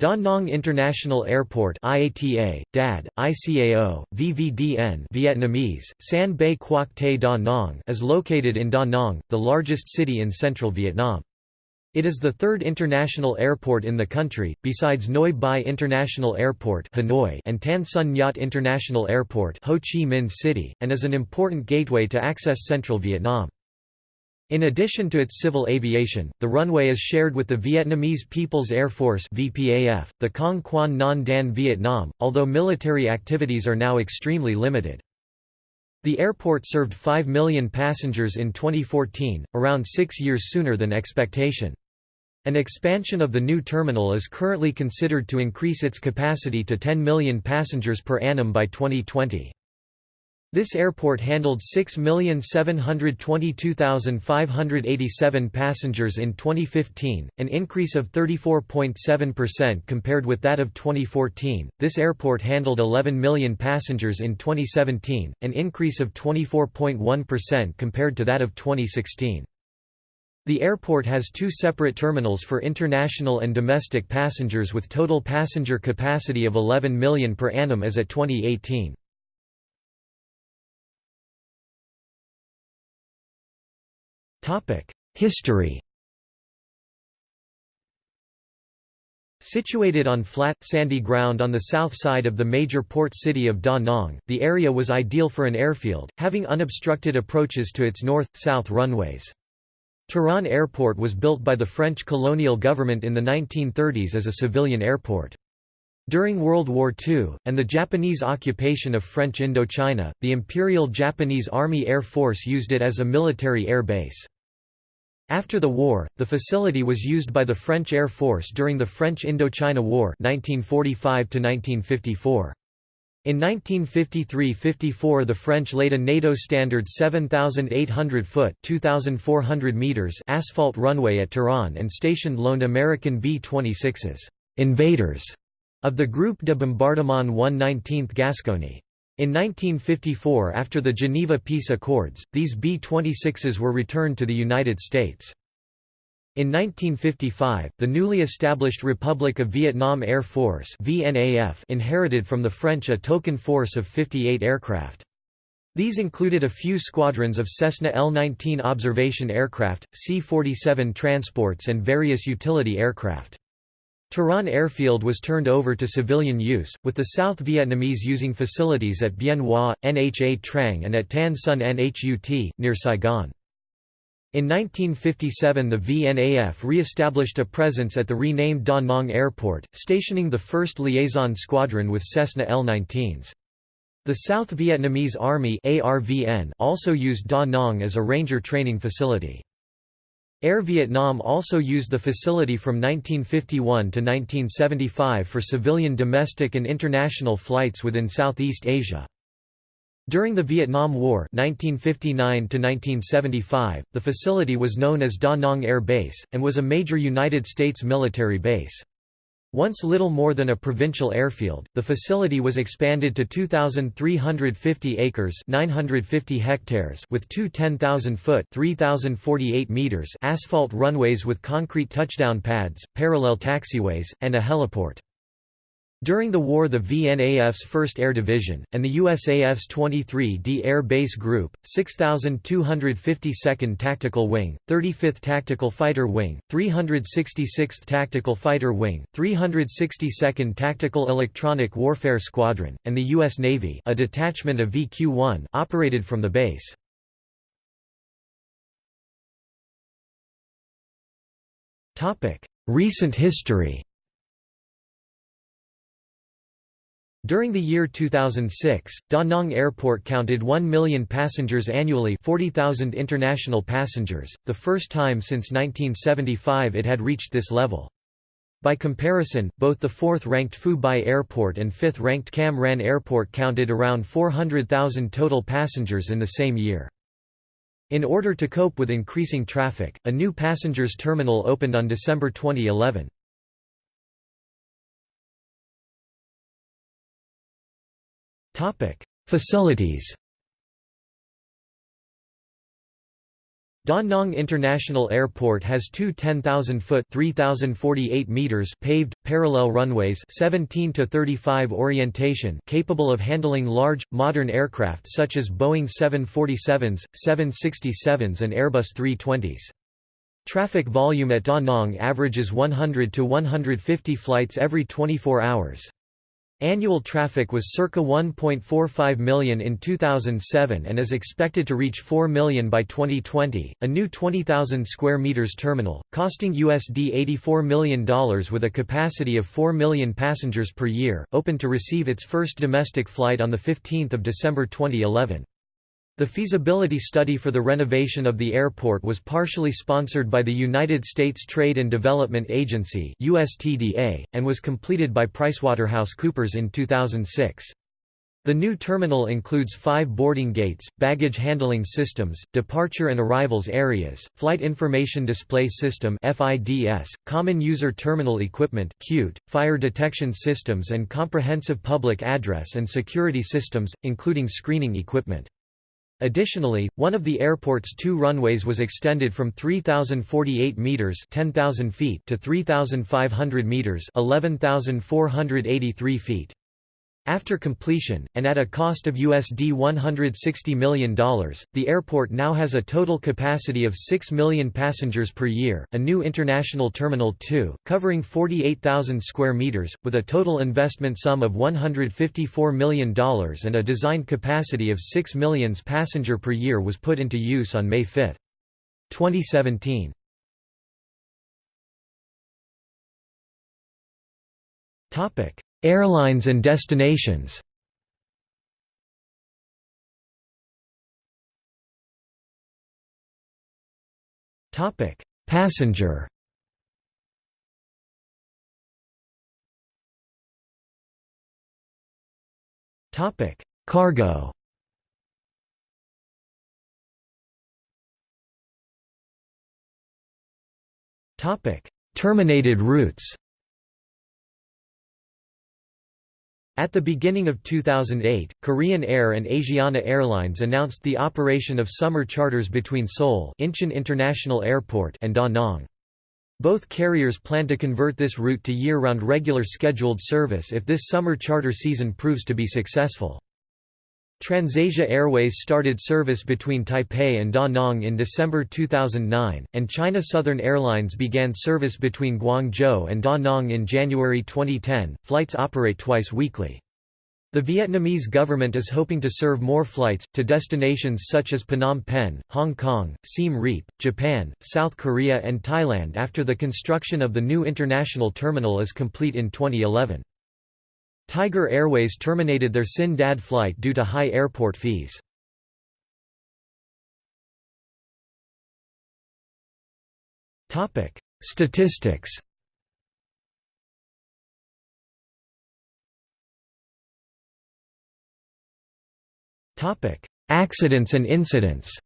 Da Nang International Airport IATA, DAD, ICAO, VVDN Vietnamese, San Bay Quoc Te Da Nang is located in Da Nang, the largest city in central Vietnam. It is the third international airport in the country, besides Noi Bai International Airport Hanoi and Tan Son Nhat International Airport Ho Chi Minh City, and is an important gateway to access central Vietnam. In addition to its civil aviation, the runway is shared with the Vietnamese People's Air Force VPAF, the Cong Quan Non Dan Vietnam, although military activities are now extremely limited. The airport served 5 million passengers in 2014, around six years sooner than expectation. An expansion of the new terminal is currently considered to increase its capacity to 10 million passengers per annum by 2020. This airport handled 6,722,587 passengers in 2015, an increase of 34.7% compared with that of 2014. This airport handled 11 million passengers in 2017, an increase of 24.1% compared to that of 2016. The airport has two separate terminals for international and domestic passengers with total passenger capacity of 11 million per annum as at 2018. History Situated on flat, sandy ground on the south side of the major port city of Da Nang, the area was ideal for an airfield, having unobstructed approaches to its north-south runways. Tourane Airport was built by the French colonial government in the 1930s as a civilian airport. During World War II, and the Japanese occupation of French Indochina, the Imperial Japanese Army Air Force used it as a military air base. After the war, the facility was used by the French Air Force during the French Indochina War 1945 -1954. In 1953–54 the French laid a NATO standard 7,800-foot (2,400 meters) asphalt runway at Tourane and stationed loaned American B-26s invaders of the Groupe de Bombardement 119th Gascony. In 1954 after the Geneva Peace Accords, these B-26s were returned to the United States. In 1955, the newly established Republic of Vietnam Air Force inherited from the French a token force of 58 aircraft. These included a few squadrons of Cessna L-19 observation aircraft, C-47 transports and various utility aircraft. Tourane Airfield was turned over to civilian use, with the South Vietnamese using facilities at Bien Hoa, Nha Trang and at Tan Son Nhut, near Saigon. In 1957 the VNAF re-established a presence at the renamed Da Nang Airport, stationing the 1st Liaison Squadron with Cessna L-19s. The South Vietnamese Army also used Da Nang as a ranger training facility. Air Vietnam also used the facility from 1951 to 1975 for civilian domestic and international flights within Southeast Asia. During the Vietnam War 1959 -1975, the facility was known as Da Nang Air Base, and was a major United States military base. Once little more than a provincial airfield, the facility was expanded to 2,350 acres 950 hectares with two 10,000-foot 3,048 meters asphalt runways with concrete touchdown pads, parallel taxiways, and a heliport. During the war the VNAF's 1st Air Division, and the USAF's 23d Air Base Group, 6,252nd Tactical Wing, 35th Tactical Fighter Wing, 366th Tactical Fighter Wing, 362nd Tactical Electronic Warfare Squadron, and the U.S. Navy a detachment of VQ-1 operated from the base. Recent history During the year 2006, Da Nang Airport counted 1 million passengers annually 40,000 international passengers, the first time since 1975 it had reached this level. By comparison, both the fourth-ranked Phu Bai Airport and fifth-ranked Cam Ranh Airport counted around 400,000 total passengers in the same year. In order to cope with increasing traffic, a new passengers terminal opened on December 2011. Facilities Da Nang International Airport has two 10,000-foot (3,048 meters) paved, parallel runways 17 to 35 orientation capable of handling large, modern aircraft such as Boeing 747s, 767s and Airbus 320s. Traffic volume at Da Nang averages 100 to 150 flights every 24 hours. Annual traffic was circa 1.45 million in 2007 and is expected to reach 4 million by 2020. A new 20,000 square meters terminal, costing USD $84 million with a capacity of 4 million passengers per year, opened to receive its first domestic flight on the 15th of December 2011. The feasibility study for the renovation of the airport was partially sponsored by the United States Trade and Development Agency USTDA, and was completed by PricewaterhouseCoopers in 2006. The new terminal includes five boarding gates, baggage handling systems, departure and arrivals areas, flight information display system FIDS, common user terminal equipment fire detection systems and comprehensive public address and security systems, including screening equipment. Additionally, one of the airport's two runways was extended from 3,048 meters (10,000 feet) to 3,500 meters (11,483 feet). After completion, and at a cost of USD $160 million, the airport now has a total capacity of 6 million passengers per year. A new international terminal 2, covering 48,000 square meters, with a total investment sum of $154 million and a designed capacity of 6 millions passenger per year was put into use on May 5, 2017. Topic: Airlines and destinations Topic: Passenger. Topic: Cargo. Topic: Terminated routes. At the beginning of 2008, Korean Air and Asiana Airlines announced the operation of summer charters between Seoul Incheon International Airport and Da Nang. Both carriers plan to convert this route to year-round regular scheduled service if this summer charter season proves to be successful. TransAsia Airways started service between Taipei and Da Nang in December 2009, and China Southern Airlines began service between Guangzhou and Da Nang in January 2010. Flights operate twice weekly. The Vietnamese government is hoping to serve more flights, to destinations such as Phnom Penh, Hong Kong, Siem Reap, Japan, South Korea and Thailand after the construction of the new international terminal is complete in 2011. Tiger Airways terminated their Sin Dad flight due to high airport fees. Statistics Accidents and incidents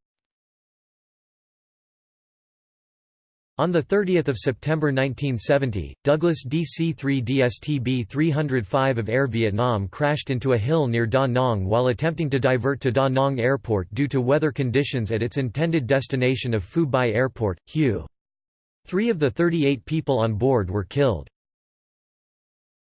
On 30 September 1970, Douglas DC-3 DSTB-305 of Air Vietnam crashed into a hill near Da Nang while attempting to divert to Da Nang Airport due to weather conditions at its intended destination of Phu Bai Airport, Hue. Three of the 38 people on board were killed.